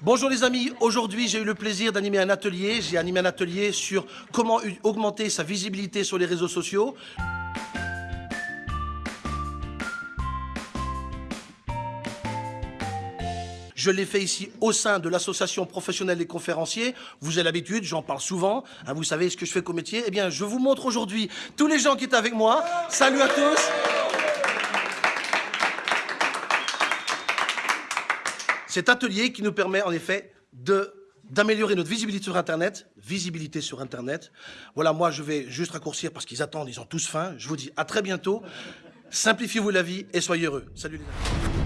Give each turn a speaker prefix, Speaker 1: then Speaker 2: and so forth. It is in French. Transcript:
Speaker 1: Bonjour les amis, aujourd'hui j'ai eu le plaisir d'animer un atelier. J'ai animé un atelier sur comment augmenter sa visibilité sur les réseaux sociaux. Je l'ai fait ici au sein de l'association professionnelle des conférenciers. Vous avez l'habitude, j'en parle souvent. Hein, vous savez ce que je fais comme métier? Eh bien, je vous montre aujourd'hui tous les gens qui étaient avec moi. Salut à tous. Cet atelier qui nous permet en effet d'améliorer notre visibilité sur Internet, visibilité sur Internet. Voilà, moi je vais juste raccourcir parce qu'ils attendent, ils ont tous faim. Je vous dis à très bientôt. Simplifiez-vous la vie et soyez heureux. Salut les amis.